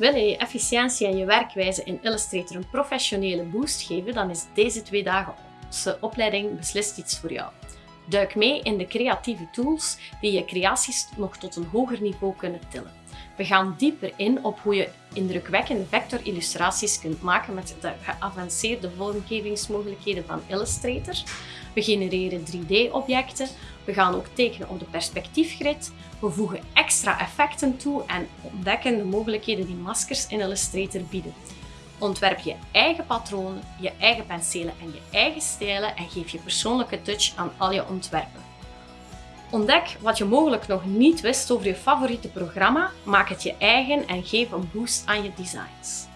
Wil je je efficiëntie en je werkwijze in Illustrator een professionele boost geven, dan is deze twee dagen opleiding beslist iets voor jou. Duik mee in de creatieve tools die je creaties nog tot een hoger niveau kunnen tillen. We gaan dieper in op hoe je indrukwekkende vectorillustraties kunt maken met de geavanceerde vormgevingsmogelijkheden van Illustrator. We genereren 3D-objecten, we gaan ook tekenen op de perspectiefgrid, we voegen extra effecten toe en ontdekken de mogelijkheden die maskers in Illustrator bieden. Ontwerp je eigen patronen, je eigen penselen en je eigen stijlen en geef je persoonlijke touch aan al je ontwerpen. Ontdek wat je mogelijk nog niet wist over je favoriete programma, maak het je eigen en geef een boost aan je designs.